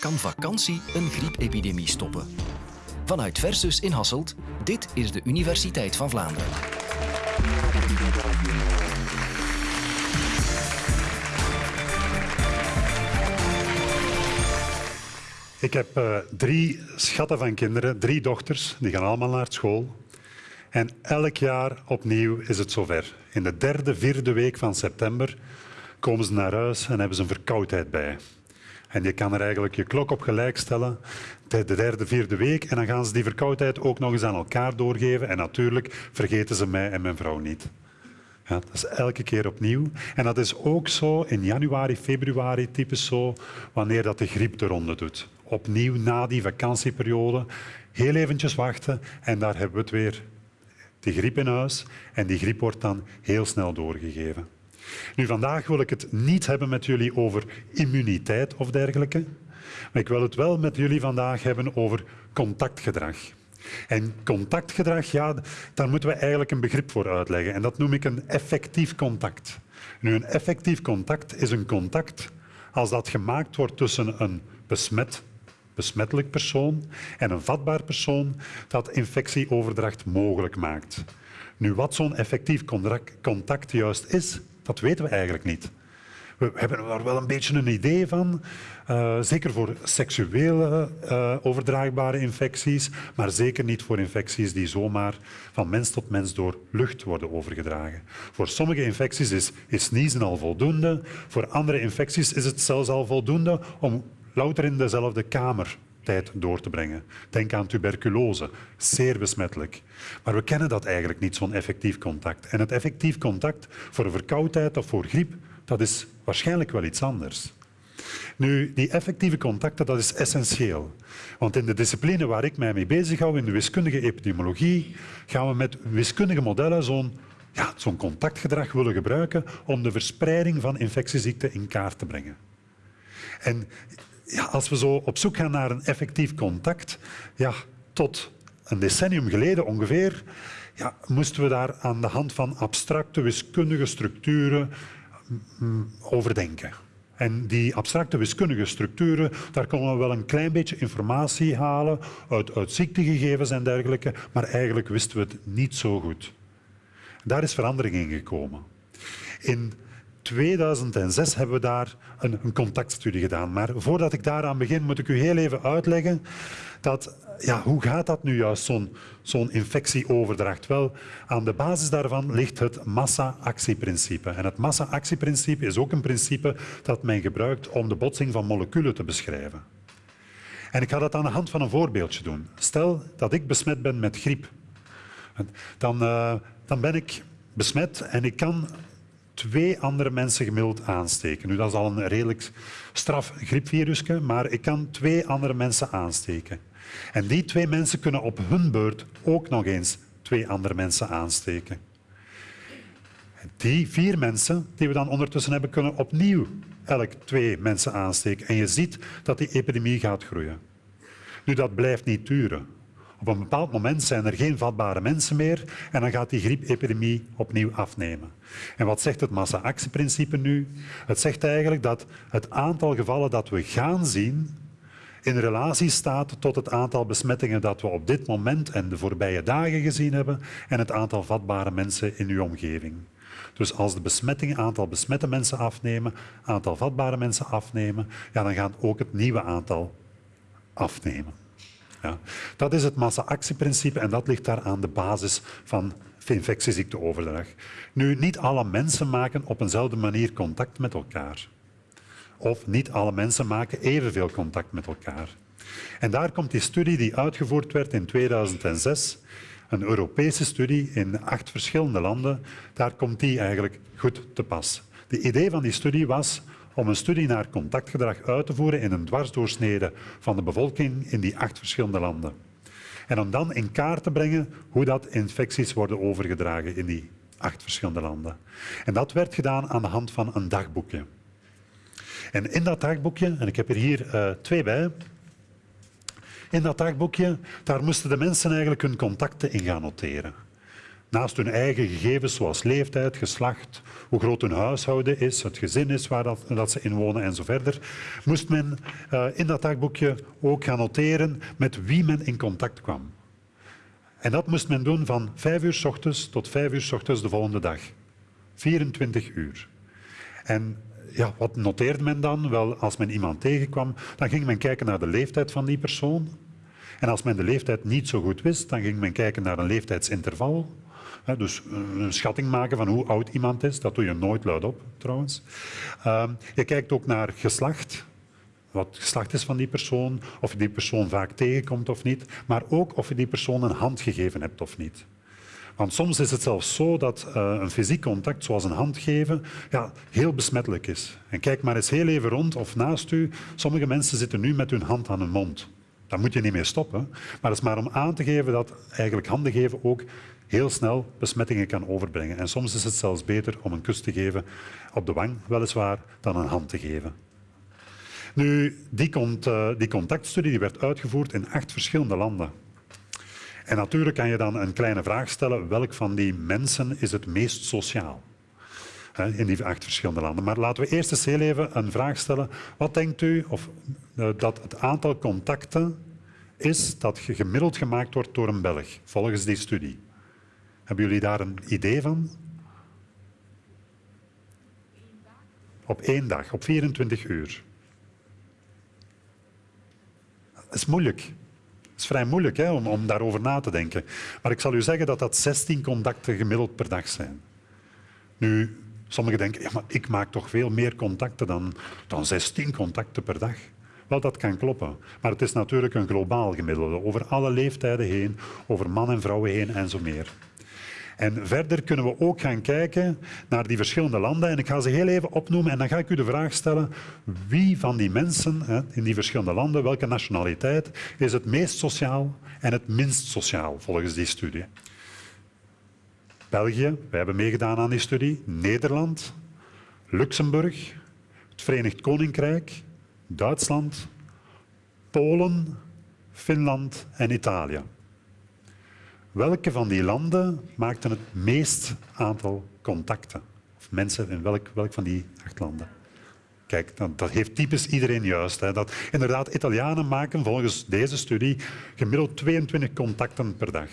Kan vakantie een griepepidemie stoppen? Vanuit Versus in Hasselt, dit is de Universiteit van Vlaanderen. Ik heb uh, drie schatten van kinderen, drie dochters, die gaan allemaal naar school. En elk jaar opnieuw is het zover. In de derde, vierde week van september komen ze naar huis en hebben ze een verkoudheid bij. En je kan er eigenlijk je klok op gelijk stellen, de derde, vierde week, en dan gaan ze die verkoudheid ook nog eens aan elkaar doorgeven. En natuurlijk vergeten ze mij en mijn vrouw niet. Ja, dat is elke keer opnieuw. En dat is ook zo in januari, februari, typisch zo, wanneer dat de griep de ronde doet. Opnieuw na die vakantieperiode, heel eventjes wachten en daar hebben we het weer. Die griep in huis en die griep wordt dan heel snel doorgegeven. Nu, vandaag wil ik het niet hebben met jullie over immuniteit of dergelijke, maar ik wil het wel met jullie vandaag hebben over contactgedrag. En contactgedrag, ja, daar moeten we eigenlijk een begrip voor uitleggen. En dat noem ik een effectief contact. Nu, een effectief contact is een contact als dat gemaakt wordt tussen een besmet, besmettelijk persoon en een vatbaar persoon dat infectieoverdracht mogelijk maakt. Nu, wat zo'n effectief contact juist is, dat weten we eigenlijk niet. We hebben er wel een beetje een idee van, uh, zeker voor seksuele uh, overdraagbare infecties, maar zeker niet voor infecties die zomaar van mens tot mens door lucht worden overgedragen. Voor sommige infecties is, is al voldoende, voor andere infecties is het zelfs al voldoende om louter in dezelfde kamer door te brengen. Denk aan tuberculose, zeer besmettelijk. Maar we kennen dat eigenlijk niet, zo'n effectief contact. En het effectief contact voor een verkoudheid of voor griep, dat is waarschijnlijk wel iets anders. Nu, die effectieve contacten, dat is essentieel. Want in de discipline waar ik mij mee bezig hou, in de wiskundige epidemiologie, gaan we met wiskundige modellen zo'n ja, zo'n contactgedrag willen gebruiken om de verspreiding van infectieziekten in kaart te brengen. En ja, als we zo op zoek gaan naar een effectief contact, ja, tot een decennium geleden ongeveer, ja, moesten we daar aan de hand van abstracte wiskundige structuren mm, overdenken. En die abstracte wiskundige structuren, daar konden we wel een klein beetje informatie halen uit, uit ziektegegevens en dergelijke, maar eigenlijk wisten we het niet zo goed. Daar is verandering in gekomen. In 2006 hebben we daar een, een, contactstudie gedaan. Maar voordat ik daaraan begin, moet ik u heel even uitleggen dat, ja, hoe gaat dat nu juist, zo'n zo'n infectieoverdracht? Wel, aan de basis daarvan ligt het massa-actieprincipe. En het massa-actieprincipe is ook een principe dat men gebruikt om de botsing van moleculen te beschrijven. En ik ga dat aan de hand van een voorbeeldje doen. Stel dat ik besmet ben met griep. Dan, uh, dan ben ik besmet en ik kan twee andere mensen gemiddeld aansteken. Nu, dat is al een redelijk straf griepvirusje, maar ik kan twee andere mensen aansteken. En die twee mensen kunnen op hun beurt ook nog eens twee andere mensen aansteken. Die vier mensen die we dan ondertussen hebben, kunnen opnieuw elk twee mensen aansteken. En je ziet dat die epidemie gaat groeien. Nu, dat blijft niet duren. Op een bepaald moment zijn er geen vatbare mensen meer en dan gaat die griepepidemie opnieuw afnemen. En wat zegt het massa-actieprincipe nu? Het zegt eigenlijk dat het aantal gevallen dat we gaan zien in relatie staat tot het aantal besmettingen dat we op dit moment en de voorbije dagen gezien hebben en het aantal vatbare mensen in uw omgeving. Dus als de besmettingen, aantal besmette mensen afnemen, aantal vatbare mensen afnemen, ja, dan gaat ook het nieuwe aantal afnemen. Dat is het massa-actieprincipe en dat ligt daar aan de basis van infectieziekteoverdrag. Nu, niet alle mensen maken op eenzelfde manier contact met elkaar. Of niet alle mensen maken evenveel contact met elkaar. En daar komt die studie die uitgevoerd werd in 2006, een Europese studie in acht verschillende landen, daar komt die eigenlijk goed te pas. De idee van die studie was om een studie naar contactgedrag uit te voeren in een dwarsdoorsnede van de bevolking in die acht verschillende landen. En om dan in kaart te brengen hoe dat infecties worden overgedragen in die acht verschillende landen. En dat werd gedaan aan de hand van een dagboekje. En in dat dagboekje, en ik heb er hier uh, twee bij, in dat dagboekje, daar moesten de mensen eigenlijk hun contacten in gaan noteren. Naast hun eigen gegevens zoals leeftijd, geslacht, hoe groot hun huishouden is, het gezin is waar dat, dat ze in wonen en zo verder, moest men uh, in dat dagboekje ook gaan noteren met wie men in contact kwam. En dat moest men doen van 5 uur s ochtends tot 5 uur s ochtends de volgende dag. 24 uur. En ja, wat noteerde men dan? Wel, als men iemand tegenkwam, dan ging men kijken naar de leeftijd van die persoon. En als men de leeftijd niet zo goed wist, dan ging men kijken naar een leeftijdsinterval. Dus een schatting maken van hoe oud iemand is. Dat doe je nooit luidop, trouwens. Ehm, je kijkt ook naar geslacht. Wat het geslacht is van die persoon, of je die persoon vaak tegenkomt of niet. Maar ook of je die persoon een hand gegeven hebt of niet. Want soms is het zelfs zo dat uh, een fysiek contact, zoals een hand geven, ja, heel besmettelijk is. En kijk maar eens heel even rond of naast u. Sommige mensen zitten nu met hun hand aan hun mond. Daar moet je niet mee stoppen. Maar het is maar om aan te geven dat eigenlijk handen geven ook heel snel besmettingen kan overbrengen. En soms is het zelfs beter om een kus te geven op de wang, weliswaar, dan een hand te geven. Nu, die, uh, die contactstudie die werd uitgevoerd in acht verschillende landen. En natuurlijk kan je dan een kleine vraag stellen, welk van die mensen is het meest sociaal? in die acht verschillende landen. Maar laten we eerst eens heel even een vraag stellen. Wat denkt u of, uh, dat het aantal contacten is dat gemiddeld gemaakt wordt door een Belg, volgens die studie? Hebben jullie daar een idee van? Op één dag, op 24 uur. Dat is moeilijk. Het is vrij moeilijk hè, om, om daarover na te denken. Maar ik zal u zeggen dat dat 16 contacten gemiddeld per dag zijn. Nu, sommigen denken, ja, maar ik maak toch veel meer contacten dan, dan 16 contacten per dag. Wel, dat kan kloppen. Maar het is natuurlijk een globaal gemiddelde, over alle leeftijden heen, over man en vrouwen heen en zo meer. En verder kunnen we ook gaan kijken naar die verschillende landen. En ik ga ze heel even opnoemen en dan ga ik u de vraag stellen wie van die mensen in die verschillende landen, welke nationaliteit, is het meest sociaal en het minst sociaal volgens die studie. België, wij hebben meegedaan aan die studie. Nederland, Luxemburg, het Verenigd Koninkrijk, Duitsland, Polen, Finland en Italië. Welke van die landen maakten het meest aantal contacten? Of mensen in welk, welk van die acht landen? Kijk, dat, heeft typisch iedereen juist. Hè. Dat, inderdaad, Italianen maken volgens deze studie gemiddeld 22 contacten per dag.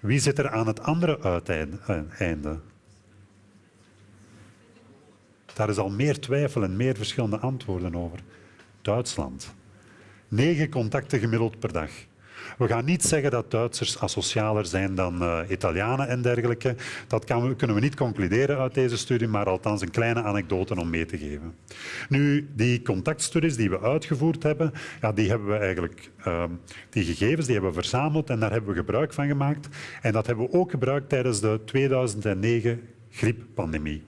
Wie zit er aan het andere uiteinde? Daar is al meer twijfel en meer verschillende antwoorden over. Duitsland. Negen contacten gemiddeld per dag. We gaan niet zeggen dat Duitsers asocialer zijn dan uh, Italianen en dergelijke. Dat kunnen we niet concluderen uit deze studie, maar althans een kleine anekdote om mee te geven. Nu, die contactstudies die we uitgevoerd hebben, ja, die hebben we eigenlijk, uh, die gegevens die hebben we verzameld en daar hebben we gebruik van gemaakt. En dat hebben we ook gebruikt tijdens de 2009 grieppandemie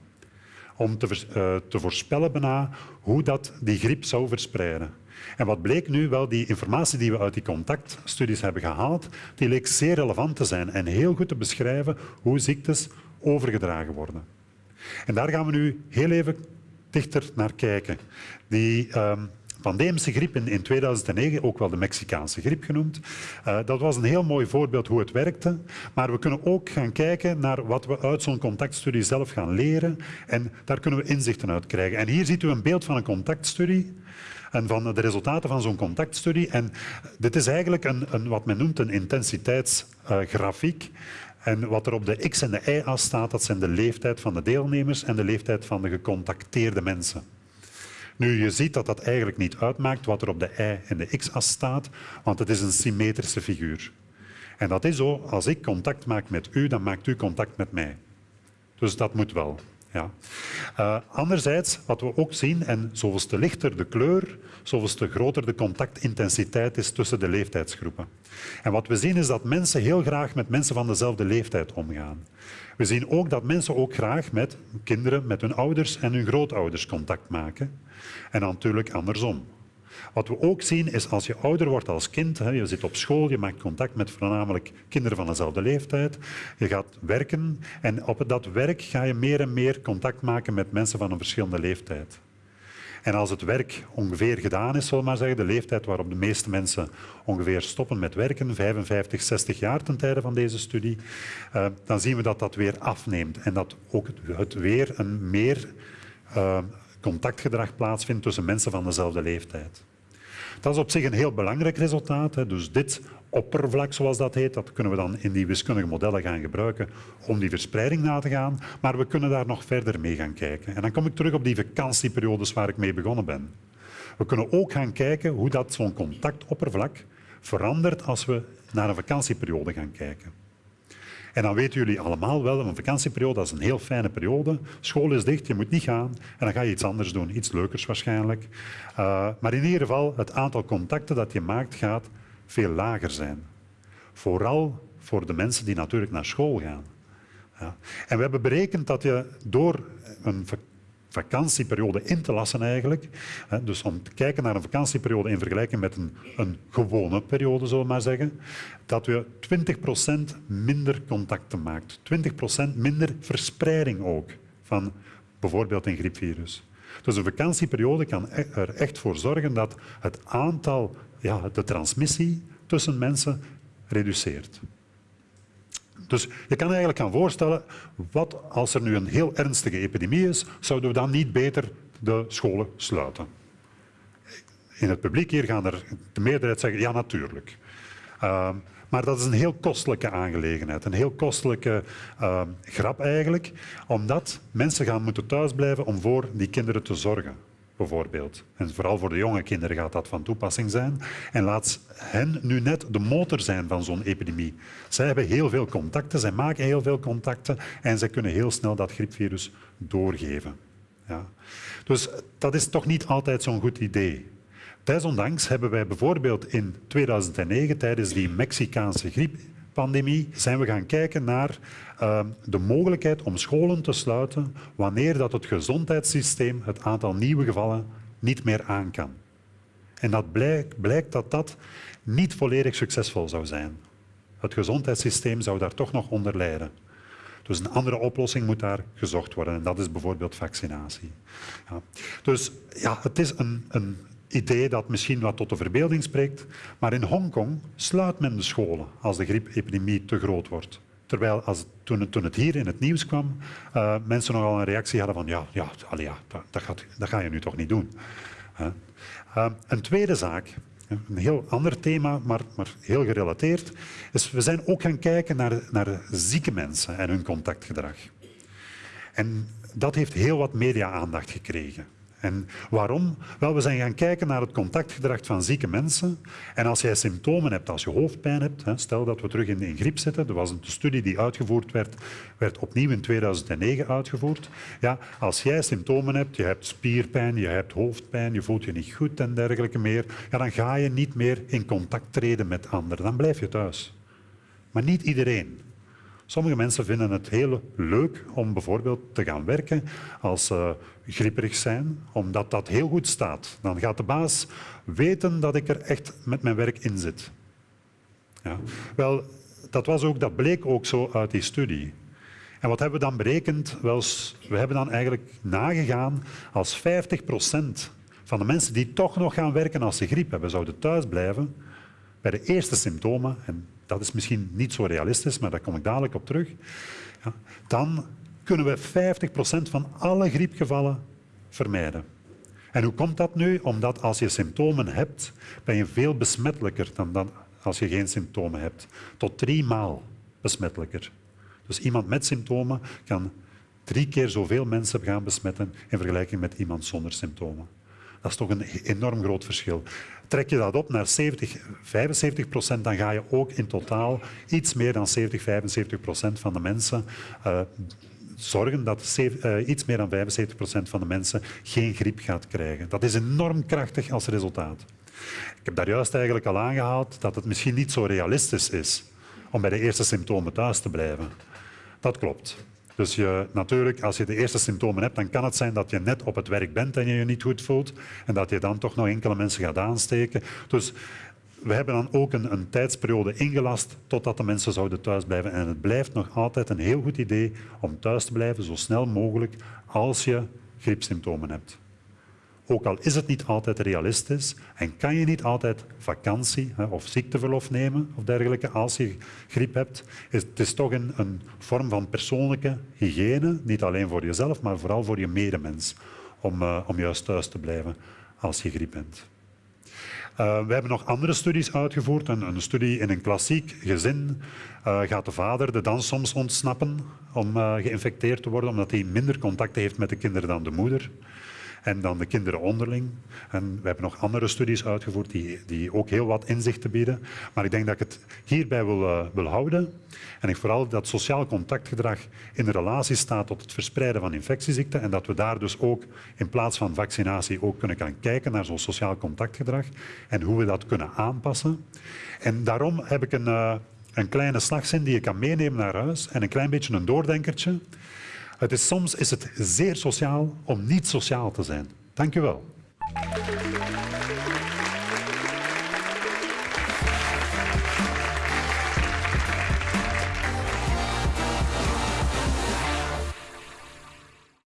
om te, uh, te voorspellen bijna hoe dat die griep zou verspreiden. En wat bleek nu? Wel, die informatie die we uit die contactstudies hebben gehaald, die leek zeer relevant te zijn en heel goed te beschrijven hoe ziektes overgedragen worden. En daar gaan we nu heel even dichter naar kijken. Die um, pandemische griep in, in, 2009, ook wel de Mexicaanse griep genoemd, uh, dat was een heel mooi voorbeeld hoe het werkte. Maar we kunnen ook gaan kijken naar wat we uit zo'n contactstudie zelf gaan leren. En daar kunnen we inzichten uit krijgen. En hier ziet u een beeld van een contactstudie en van de resultaten van zo'n contactstudie. En dit is eigenlijk een, een wat men noemt een intensiteitsgrafiek. En wat er op de x- en de y-as staat, dat zijn de leeftijd van de deelnemers en de leeftijd van de gecontacteerde mensen. Nu, je ziet dat dat eigenlijk niet uitmaakt wat er op de y- en de x-as staat, want het is een symmetrische figuur. En dat is zo, als ik contact maak met u, dan maakt u contact met mij. Dus dat moet wel. Uh, anderzijds, wat we ook zien, en zoveel te lichter de kleur, zoveel te groter de contactintensiteit is tussen de leeftijdsgroepen. En wat we zien is dat mensen heel graag met mensen van dezelfde leeftijd omgaan. We zien ook dat mensen ook graag met kinderen, met hun ouders en hun grootouders contact maken. En natuurlijk andersom. Wat we ook zien is als je ouder wordt als kind, je zit op school, je maakt contact met voornamelijk kinderen van dezelfde leeftijd, je gaat werken en op dat werk ga je meer en meer contact maken met mensen van een verschillende leeftijd. En als het werk ongeveer gedaan is, zullen maar zeggen, de leeftijd waarop de meeste mensen ongeveer stoppen met werken, 55, 60 jaar ten tijde van deze studie, uh, dan zien we dat dat weer afneemt en dat ook het weer een meer uh, contactgedrag plaatsvindt tussen mensen van dezelfde leeftijd. Dat is op zich een heel belangrijk resultaat. Dus dit oppervlak, zoals dat heet, dat kunnen we dan in die wiskundige modellen gaan gebruiken om die verspreiding na te gaan. Maar we kunnen daar nog verder mee gaan kijken. En dan kom ik terug op die vakantieperiodes waar ik mee begonnen ben. We kunnen ook gaan kijken hoe dat zo'n contactoppervlak verandert als we naar een vakantieperiode gaan kijken. En dan weten jullie allemaal wel, een vakantieperiode is een heel fijne periode. School is dicht, je moet niet gaan. En dan ga je iets anders doen, iets leukers waarschijnlijk. Uh, maar in ieder geval, het aantal contacten dat je maakt gaat veel lager zijn. Vooral voor de mensen die natuurlijk naar school gaan. Ja. En we hebben berekend dat je door een vakantieperiode in te lassen eigenlijk, dus om te kijken naar een vakantieperiode in vergelijking met een, een gewone periode, zullen we maar zeggen, dat je 20% minder contacten maakt. 20% minder verspreiding ook van bijvoorbeeld een griepvirus. Dus een vakantieperiode kan e- er echt voor zorgen dat het aantal ja, de transmissie tussen mensen reduceert. Dus je kan eigenlijk gaan voorstellen, wat als er nu een heel ernstige epidemie is, zouden we dan niet beter de scholen sluiten? In het publiek hier gaan er de meerderheid zeggen, ja natuurlijk. Uh, maar dat is een heel kostelijke aangelegenheid, een heel kostelijke uh, grap eigenlijk, omdat mensen gaan moeten thuisblijven om voor die kinderen te zorgen bijvoorbeeld. En vooral voor de jonge kinderen gaat dat van toepassing zijn. En laat hen nu net de motor zijn van zo'n epidemie. Zij hebben heel veel contacten, zij maken heel veel contacten en zij kunnen heel snel dat griepvirus doorgeven. Ja. Dus dat is toch niet altijd zo'n goed idee. Desondanks hebben wij bijvoorbeeld in 2009, tijdens die Mexicaanse grieppandemie, zijn we gaan kijken naar uh, de mogelijkheid om scholen te sluiten wanneer dat het gezondheidssysteem het aantal nieuwe gevallen niet meer aan kan. En dat blijkt, blijkt dat dat niet volledig succesvol zou zijn. Het gezondheidssysteem zou daar toch nog onder lijden. Dus een andere oplossing moet daar gezocht worden en dat is bijvoorbeeld vaccinatie. Ja. Dus ja, het is een, een idee dat misschien wat tot de verbeelding spreekt, maar in Hongkong sluit men de scholen als de griepepidemie te groot wordt. Terwijl als, toen, het, hier in het nieuws kwam, uh, mensen nogal een reactie hadden van ja, ja, allee, ja dat, dat, gaat, dat ga je nu toch niet doen. Uh, een tweede zaak, een heel ander thema, maar, maar heel gerelateerd, is we zijn ook gaan kijken naar, naar zieke mensen en hun contactgedrag. En dat heeft heel wat media-aandacht gekregen. En waarom? Wel, we zijn gaan kijken naar het contactgedrag van zieke mensen. En als jij symptomen hebt, als je hoofdpijn hebt, stel dat we terug in, griep zitten, er was een studie die uitgevoerd werd, werd opnieuw in 2009 uitgevoerd. Ja, als jij symptomen hebt, je hebt spierpijn, je hebt hoofdpijn, je voelt je niet goed en dergelijke meer, ja, dan ga je niet meer in contact treden met anderen. Dan blijf je thuis. Maar niet iedereen. Sommige mensen vinden het heel leuk om bijvoorbeeld te gaan werken als ze grieperig zijn, omdat dat heel goed staat. Dan gaat de baas weten dat ik er echt met mijn werk in zit. Ja. Wel, dat, was ook, dat bleek ook zo uit die studie. En wat hebben we dan berekend? We hebben dan eigenlijk nagegaan als 50 procent van de mensen die toch nog gaan werken als ze griep hebben, zouden thuis blijven bij de eerste symptomen, en dat is misschien niet zo realistisch, maar daar kom ik dadelijk op terug, ja, dan kunnen we 50% van alle griepgevallen vermijden. En hoe komt dat nu? Omdat als je symptomen hebt, ben je veel besmettelijker dan, dan als je geen symptomen hebt. Tot drie maal besmettelijker. Dus iemand met symptomen kan drie keer zoveel mensen gaan besmetten in vergelijking met iemand zonder symptomen. Dat is toch een enorm groot verschil. Trek je dat op naar 70, 75 procent, dan ga je ook in totaal iets meer dan 70, 75 procent van de mensen uh, zorgen dat uh, iets meer dan 75 procent van de mensen geen griep gaat krijgen. Dat is enorm krachtig als resultaat. Ik heb daar juist eigenlijk al aangehaald dat het misschien niet zo realistisch is om bij de eerste symptomen thuis te blijven. Dat klopt. Dus je, natuurlijk, als je de eerste symptomen hebt, dan kan het zijn dat je net op het werk bent en je je niet goed voelt en dat je dan toch nog enkele mensen gaat aansteken. Dus we hebben dan ook een, een tijdsperiode ingelast totdat de mensen zouden thuisblijven. En het blijft nog altijd een heel goed idee om thuis te blijven zo snel mogelijk als je griepsymptomen hebt. Ook al is het niet altijd realistisch en kan je niet altijd vakantie of ziekteverlof nemen of dergelijke als je griep hebt, is het is toch een, vorm van persoonlijke hygiëne, niet alleen voor jezelf, maar vooral voor je medemens, om, uh, om juist thuis te blijven als je griep bent. Uh, we hebben nog andere studies uitgevoerd. Een, een studie in een klassiek gezin uh, gaat de vader de dans soms ontsnappen om geïnfecteerd te worden, omdat hij minder contact heeft met de kinderen dan de moeder en dan de kinderen onderling. En we hebben nog andere studies uitgevoerd die, die ook heel wat inzichten bieden. Maar ik denk dat ik het hierbij wil, uh, wil houden. En ik vooral dat sociaal contactgedrag in relatie staat tot het verspreiden van infectieziekten en dat we daar dus ook in plaats van vaccinatie ook kunnen gaan kijken naar zo'n sociaal contactgedrag en hoe we dat kunnen aanpassen. En daarom heb ik een, uh, een kleine slagzin die je kan meenemen naar huis en een klein beetje een doordenkertje. Het is, soms is het zeer sociaal om niet sociaal te zijn. Dank u wel.